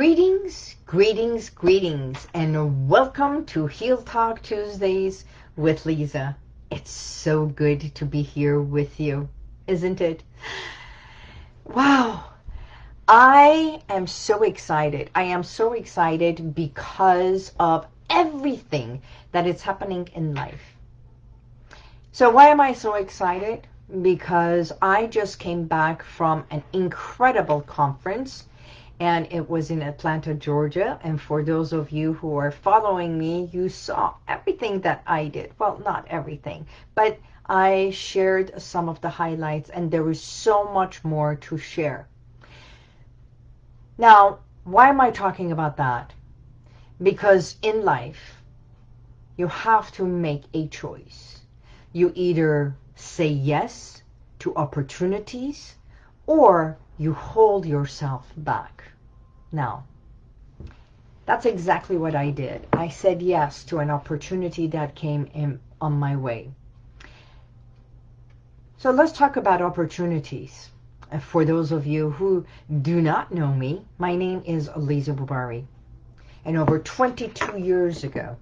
Greetings, greetings, greetings, and welcome to Heal Talk Tuesdays with Lisa. It's so good to be here with you, isn't it? Wow. I am so excited. I am so excited because of everything that is happening in life. So why am I so excited? Because I just came back from an incredible conference and it was in Atlanta, Georgia. And for those of you who are following me, you saw everything that I did. Well, not everything, but I shared some of the highlights and there is so much more to share. Now, why am I talking about that? Because in life, you have to make a choice. You either say yes to opportunities or you hold yourself back. Now, that's exactly what I did. I said yes to an opportunity that came in on my way. So let's talk about opportunities. For those of you who do not know me, my name is Lisa Bubari. And over 22 years ago,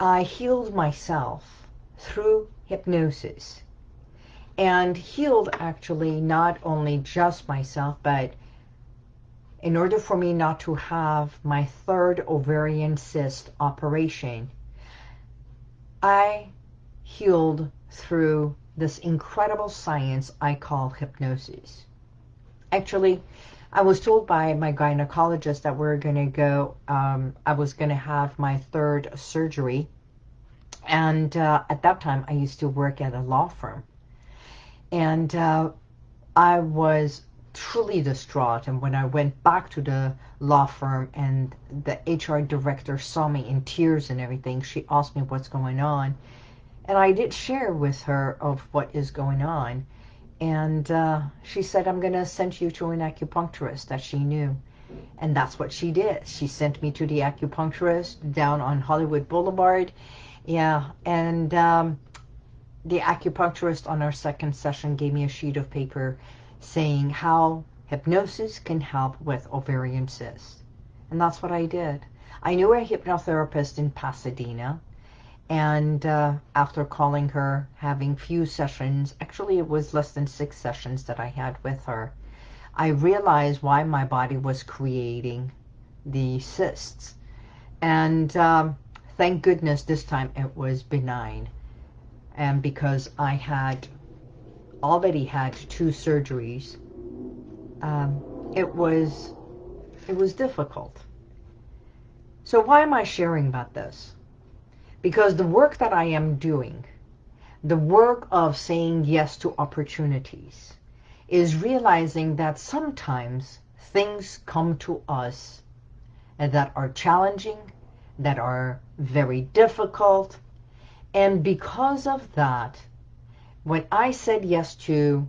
I healed myself through hypnosis. And healed actually not only just myself, but in order for me not to have my third ovarian cyst operation, I healed through this incredible science I call hypnosis. Actually, I was told by my gynecologist that we're going to go, um, I was going to have my third surgery. And uh, at that time, I used to work at a law firm. And uh, I was truly distraught. And when I went back to the law firm and the HR director saw me in tears and everything, she asked me what's going on. And I did share with her of what is going on. And uh, she said, I'm going to send you to an acupuncturist that she knew. And that's what she did. She sent me to the acupuncturist down on Hollywood Boulevard. Yeah, and um, the acupuncturist on our second session gave me a sheet of paper saying how hypnosis can help with ovarian cysts. And that's what I did. I knew a hypnotherapist in Pasadena and uh, after calling her, having few sessions, actually it was less than six sessions that I had with her, I realized why my body was creating the cysts. And um, thank goodness this time it was benign. And because I had already had two surgeries, um, it was it was difficult. So why am I sharing about this? Because the work that I am doing, the work of saying yes to opportunities, is realizing that sometimes things come to us that are challenging, that are very difficult. And because of that, when I said yes to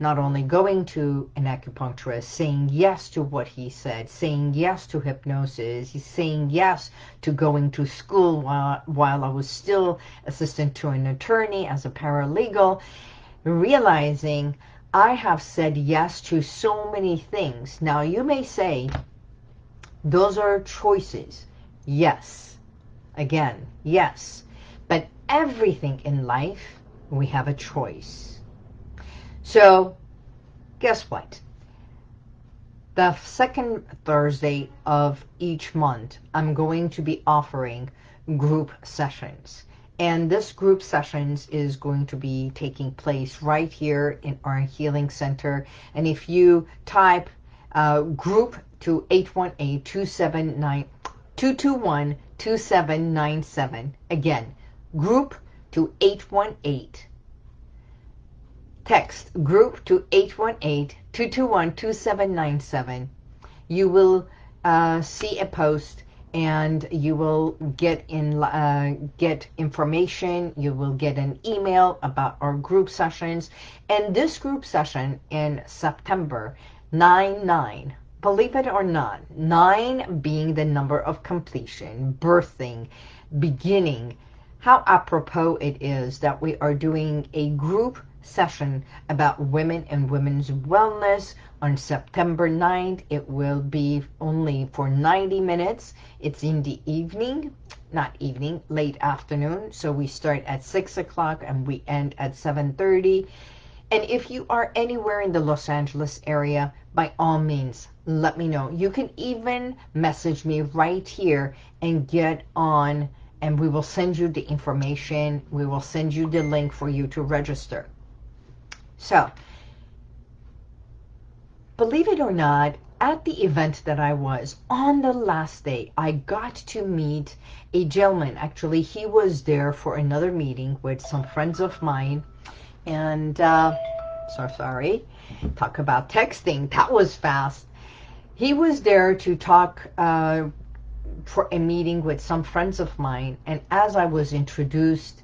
not only going to an acupuncturist, saying yes to what he said, saying yes to hypnosis, saying yes to going to school while, while I was still assistant to an attorney as a paralegal, realizing I have said yes to so many things. Now you may say, those are choices. Yes. Again, yes. Everything in life, we have a choice. So guess what? The second Thursday of each month, I'm going to be offering group sessions. And this group sessions is going to be taking place right here in our healing center. And if you type uh, group to 818-279-221-2797, again, group to 818 Text group to 818-221-2797. You will uh, see a post and you will get in uh, get information. You will get an email about our group sessions. And this group session in September 9-9, believe it or not, 9 being the number of completion, birthing, beginning, how apropos it is that we are doing a group session about women and women's wellness on September 9th. It will be only for 90 minutes. It's in the evening, not evening, late afternoon. So we start at 6 o'clock and we end at 7.30. And if you are anywhere in the Los Angeles area, by all means, let me know. You can even message me right here and get on and we will send you the information. We will send you the link for you to register. So, believe it or not, at the event that I was, on the last day, I got to meet a gentleman. Actually, he was there for another meeting with some friends of mine. And, uh, so sorry, talk about texting. That was fast. He was there to talk uh, for a meeting with some friends of mine. And as I was introduced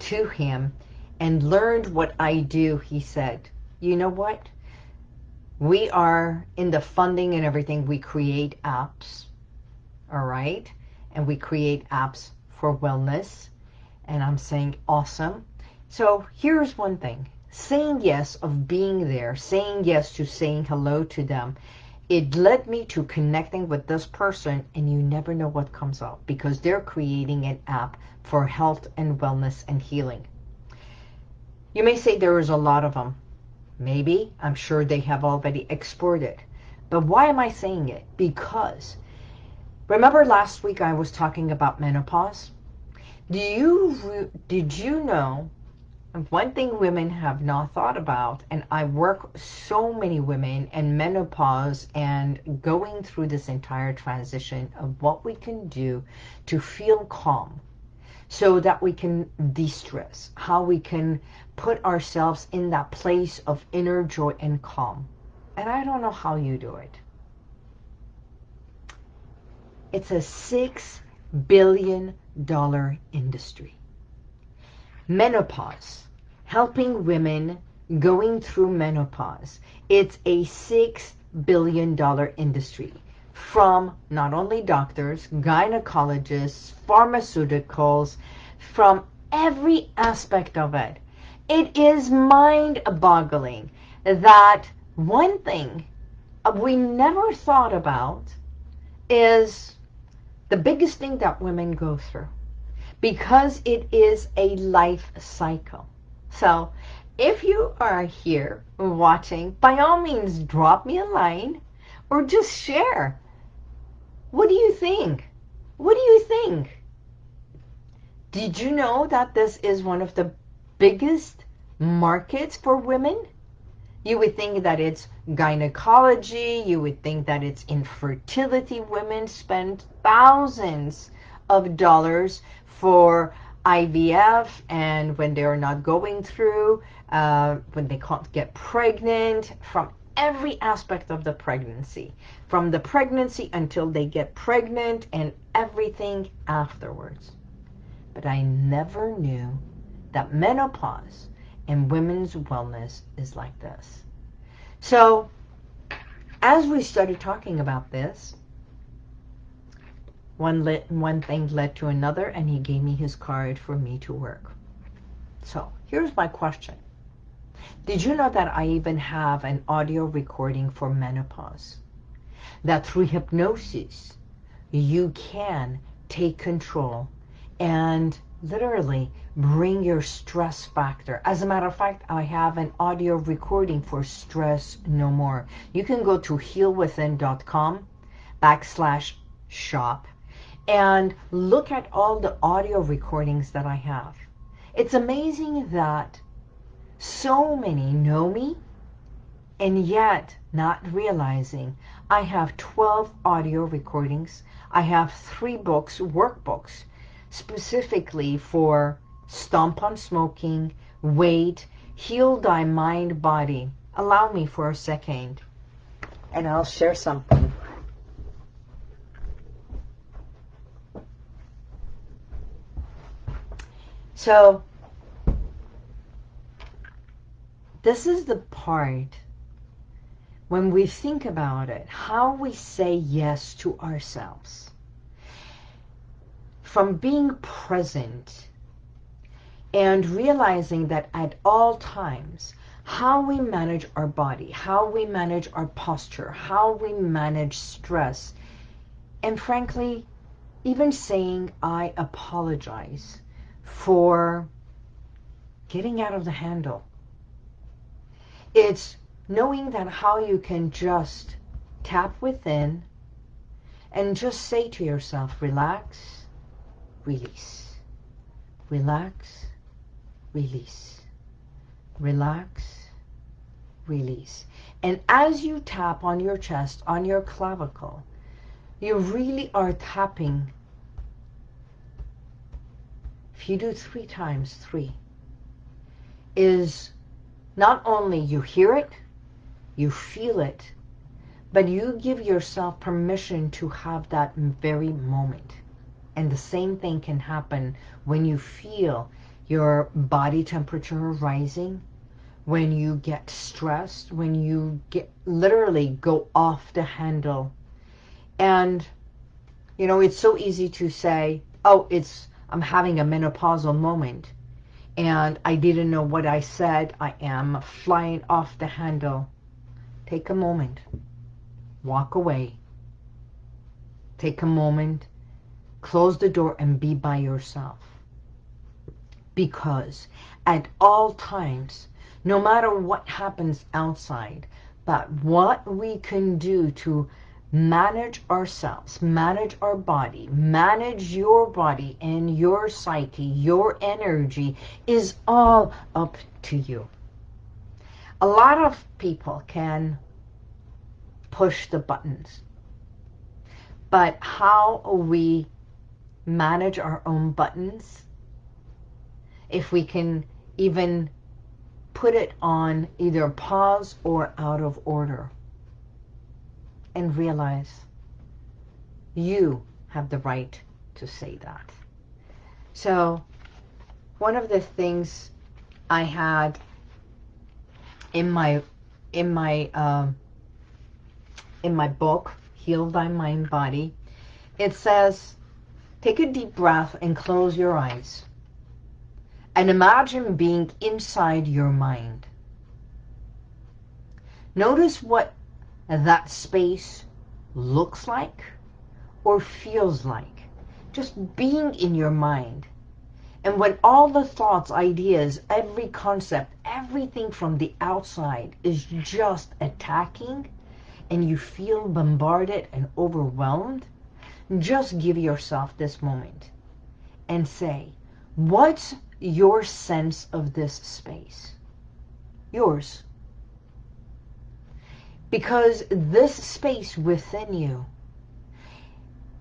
to him and learned what I do, he said, you know what? We are in the funding and everything. We create apps, all right? And we create apps for wellness. And I'm saying, awesome. So here's one thing. Saying yes of being there, saying yes to saying hello to them, it led me to connecting with this person and you never know what comes up because they're creating an app for health and wellness and healing. You may say there is a lot of them. Maybe. I'm sure they have already explored it. But why am I saying it? Because remember last week I was talking about menopause? Do you did you know one thing women have not thought about, and I work so many women and menopause and going through this entire transition of what we can do to feel calm so that we can de-stress, how we can put ourselves in that place of inner joy and calm. And I don't know how you do it. It's a six billion dollar industry. Menopause, helping women going through menopause. It's a six billion dollar industry from not only doctors, gynecologists, pharmaceuticals, from every aspect of it. It is mind-boggling that one thing we never thought about is the biggest thing that women go through because it is a life cycle. So if you are here watching, by all means, drop me a line or just share. What do you think? What do you think? Did you know that this is one of the biggest markets for women? You would think that it's gynecology. You would think that it's infertility. Women spend thousands of dollars for IVF and when they are not going through, uh, when they can't get pregnant, from every aspect of the pregnancy. From the pregnancy until they get pregnant and everything afterwards. But I never knew that menopause and women's wellness is like this. So as we started talking about this, one, lit, one thing led to another, and he gave me his card for me to work. So here's my question. Did you know that I even have an audio recording for menopause? That through hypnosis, you can take control and literally bring your stress factor. As a matter of fact, I have an audio recording for Stress No More. You can go to healwithin.com backslash shop and look at all the audio recordings that I have. It's amazing that so many know me and yet not realizing I have 12 audio recordings. I have three books, workbooks, specifically for Stomp on Smoking, Weight, Heal Thy Mind Body. Allow me for a second and I'll share something. So this is the part when we think about it, how we say yes to ourselves. From being present and realizing that at all times, how we manage our body, how we manage our posture, how we manage stress, and frankly, even saying I apologize for getting out of the handle. It's knowing that how you can just tap within and just say to yourself, relax, release, relax, release, relax, release. And as you tap on your chest, on your clavicle, you really are tapping. If you do three times three, is not only you hear it, you feel it, but you give yourself permission to have that very moment. And the same thing can happen when you feel your body temperature rising, when you get stressed, when you get literally go off the handle. And, you know, it's so easy to say, oh, it's, I'm having a menopausal moment and I didn't know what I said. I am flying off the handle. Take a moment. Walk away. Take a moment. Close the door and be by yourself. Because at all times, no matter what happens outside, but what we can do to manage ourselves, manage our body, manage your body and your psyche, your energy is all up to you. A lot of people can push the buttons, but how we manage our own buttons, if we can even put it on either pause or out of order and realize you have the right to say that. So one of the things I had in my in my um, in my book, Heal Thy Mind Body, it says, take a deep breath and close your eyes. And imagine being inside your mind. Notice what that space looks like or feels like. Just being in your mind. And when all the thoughts, ideas, every concept, everything from the outside is just attacking and you feel bombarded and overwhelmed, just give yourself this moment and say, what's your sense of this space? Yours. Because this space within you,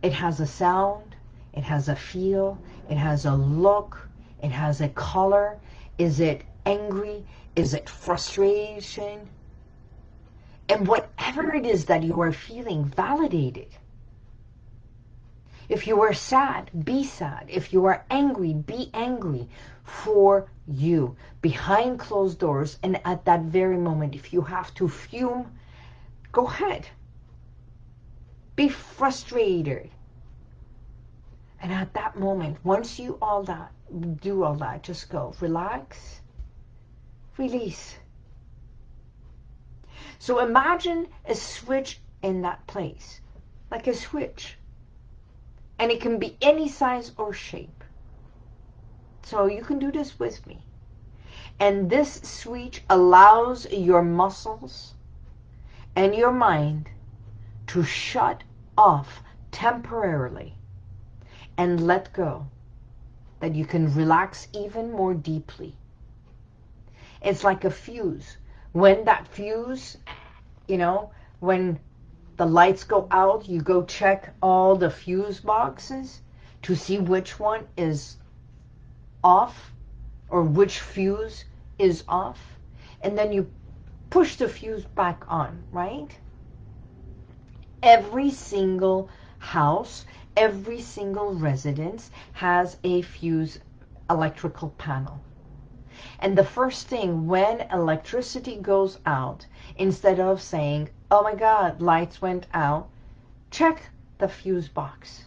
it has a sound, it has a feel, it has a look, it has a color. Is it angry? Is it frustration? And whatever it is that you are feeling, validate it. If you are sad, be sad. If you are angry, be angry for you behind closed doors. And at that very moment, if you have to fume, Go ahead. Be frustrated. And at that moment, once you all that, do all that, just go. Relax. Release. So imagine a switch in that place. Like a switch. And it can be any size or shape. So you can do this with me. And this switch allows your muscles and your mind to shut off temporarily and let go, that you can relax even more deeply. It's like a fuse. When that fuse, you know, when the lights go out, you go check all the fuse boxes to see which one is off or which fuse is off. And then you push the fuse back on, right? Every single house, every single residence has a fuse electrical panel. And the first thing when electricity goes out, instead of saying, oh my God, lights went out, check the fuse box.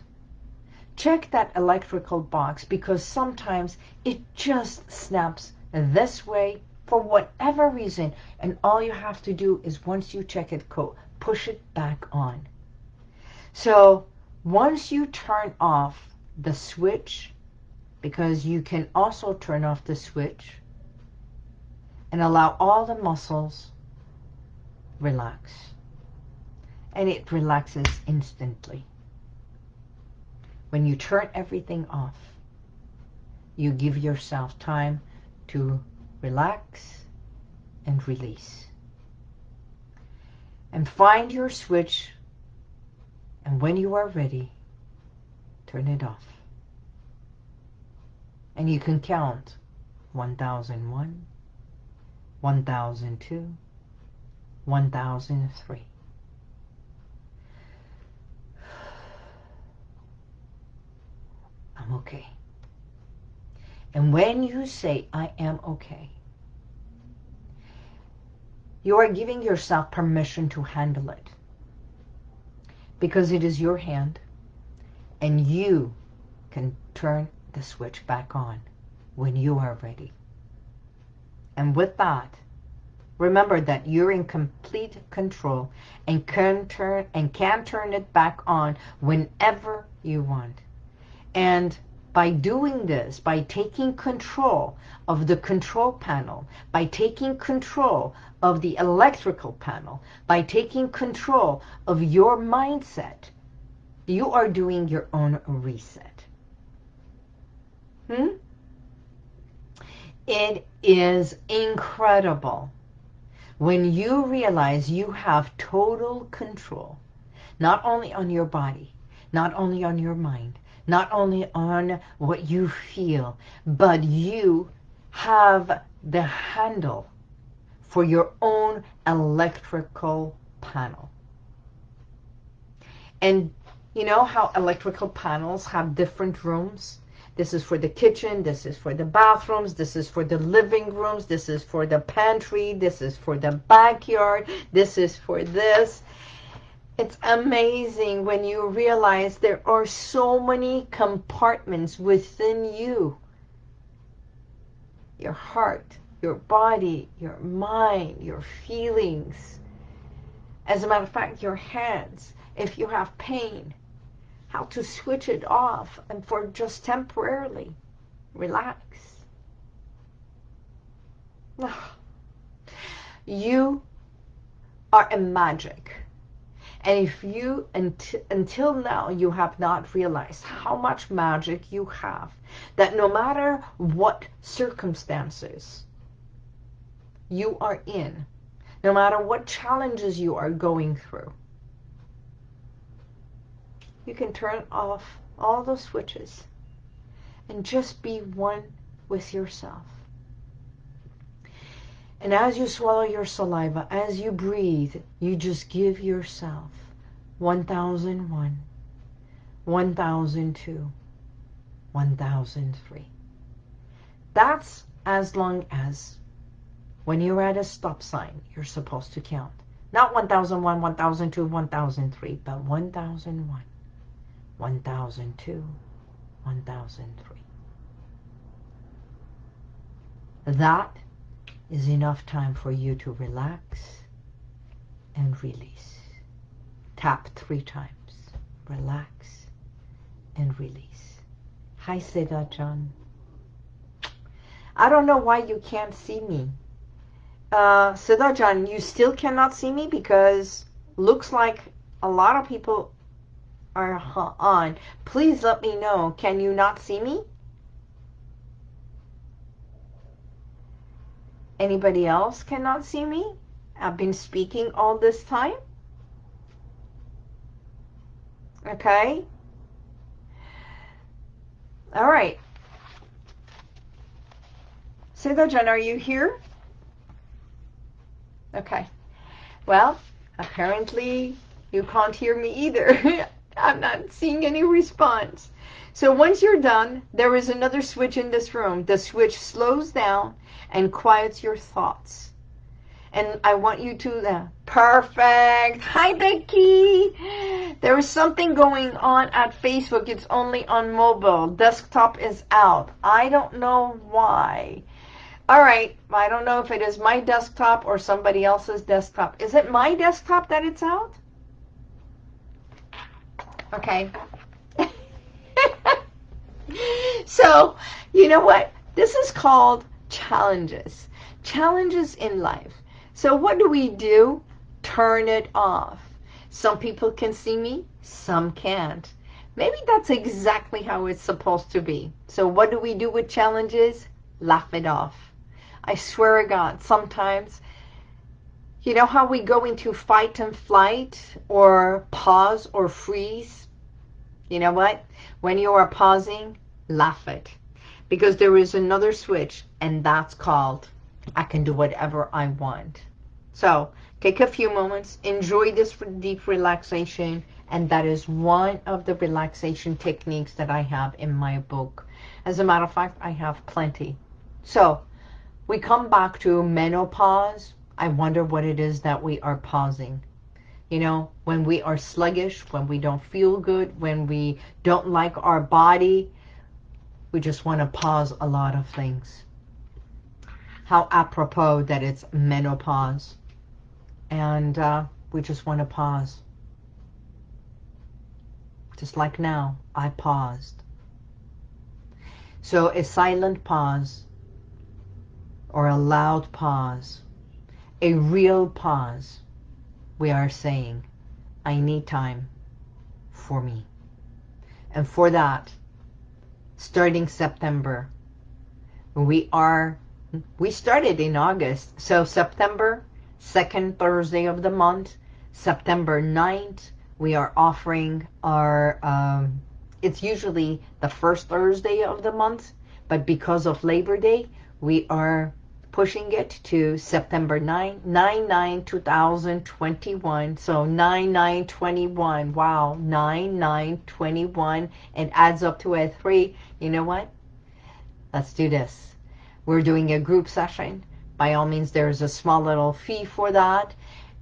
check that electrical box because sometimes it just snaps this way for whatever reason. And all you have to do is once you check it, go push it back on. So once you turn off the switch, because you can also turn off the switch and allow all the muscles relax. And it relaxes instantly. When you turn everything off, you give yourself time to relax and release. And find your switch, and when you are ready, turn it off. And you can count 1001, 1002, 1003. I'm okay. And when you say, I am okay, you are giving yourself permission to handle it. Because it is your hand, and you can turn the switch back on when you are ready. And with that, remember that you're in complete control and can turn and can turn it back on whenever you want. And by doing this, by taking control of the control panel, by taking control of the electrical panel, by taking control of your mindset, you are doing your own reset. Hmm? It is incredible when you realize you have total control, not only on your body, not only on your mind, not only on what you feel, but you have the handle for your own electrical panel. And you know how electrical panels have different rooms? This is for the kitchen, this is for the bathrooms, this is for the living rooms, this is for the pantry, this is for the backyard, this is for this. It's amazing when you realize there are so many compartments within you. Your heart, your body, your mind, your feelings. As a matter of fact, your hands, if you have pain, how to switch it off and for just temporarily. Relax. You are a magic. And if you, until now, you have not realized how much magic you have, that no matter what circumstances you are in, no matter what challenges you are going through, you can turn off all those switches and just be one with yourself. And as you swallow your saliva, as you breathe, you just give yourself 1001, 1002, 1003. That's as long as when you're at a stop sign, you're supposed to count. Not 1001, 1002, 1003, but 1001, 1002, 1003. That is enough time for you to relax and release. Tap three times. Relax and release. Hi, Seda John. I don't know why you can't see me. Uh, Seda John, you still cannot see me because looks like a lot of people are on. Please let me know. Can you not see me? Anybody else cannot see me? I've been speaking all this time. Okay. All right. Siddha Jen, are you here? Okay. Well, apparently you can't hear me either. I'm not seeing any response. So once you're done, there is another switch in this room. The switch slows down and quiets your thoughts. And I want you to, uh, perfect. Hi, Becky. There is something going on at Facebook. It's only on mobile. Desktop is out. I don't know why. All right. I don't know if it is my desktop or somebody else's desktop. Is it my desktop that it's out? Okay. so, you know what? This is called challenges. Challenges in life. So what do we do? Turn it off. Some people can see me, some can't. Maybe that's exactly how it's supposed to be. So what do we do with challenges? Laugh it off. I swear to God, sometimes, you know how we go into fight and flight or pause or freeze? You know what? When you are pausing, laugh it. Because there is another switch, and that's called I can do whatever I want. So take a few moments, enjoy this deep relaxation, and that is one of the relaxation techniques that I have in my book. As a matter of fact, I have plenty. So we come back to menopause. I wonder what it is that we are pausing. You know, when we are sluggish, when we don't feel good, when we don't like our body, we just want to pause a lot of things. How apropos that it's menopause. And uh, we just want to pause. Just like now, I paused. So a silent pause or a loud pause, a real pause, we are saying, I need time for me. And for that, starting September. We are, we started in August. So September, second Thursday of the month, September 9th, we are offering our, um, it's usually the first Thursday of the month, but because of Labor Day, we are pushing it to September 9, 9, 9, 2021. So 9, 9, 21. Wow, 9, 9, 21. It adds up to a 3. You know what? Let's do this. We're doing a group session. By all means, there's a small little fee for that.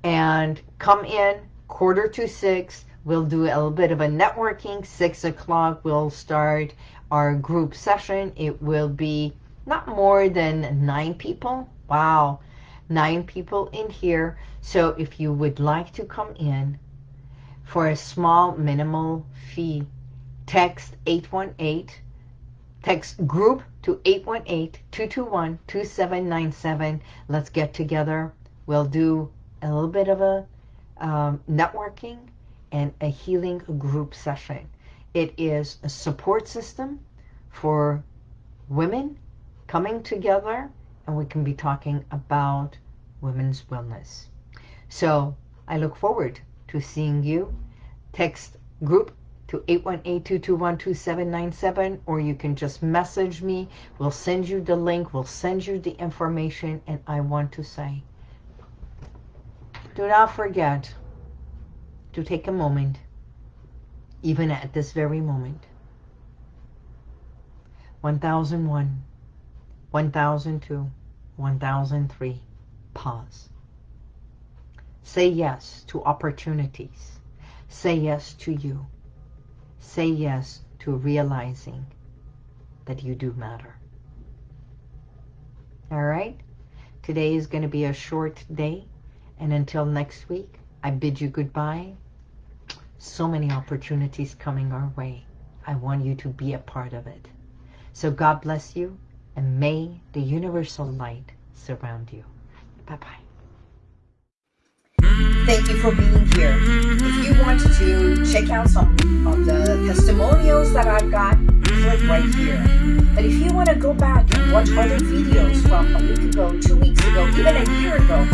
And come in quarter to 6. We'll do a little bit of a networking. 6 o'clock, we'll start our group session. It will be not more than nine people. Wow, nine people in here. So if you would like to come in for a small minimal fee, text 818, text group to 818-221-2797. Let's get together. We'll do a little bit of a um, networking and a healing group session. It is a support system for women coming together and we can be talking about women's wellness. So I look forward to seeing you. Text group to 818-221-2797 or you can just message me. We'll send you the link. We'll send you the information. And I want to say, do not forget to take a moment, even at this very moment. 1001 1002, 1003, pause. Say yes to opportunities. Say yes to you. Say yes to realizing that you do matter. All right? Today is going to be a short day. And until next week, I bid you goodbye. So many opportunities coming our way. I want you to be a part of it. So God bless you and may the universal light surround you. Bye-bye. Thank you for being here. Mm-hmm. If you want to check out some of the testimonials that I've got, click right here. But if you want to go back and watch other videos from a week ago, two weeks ago, even a year ago,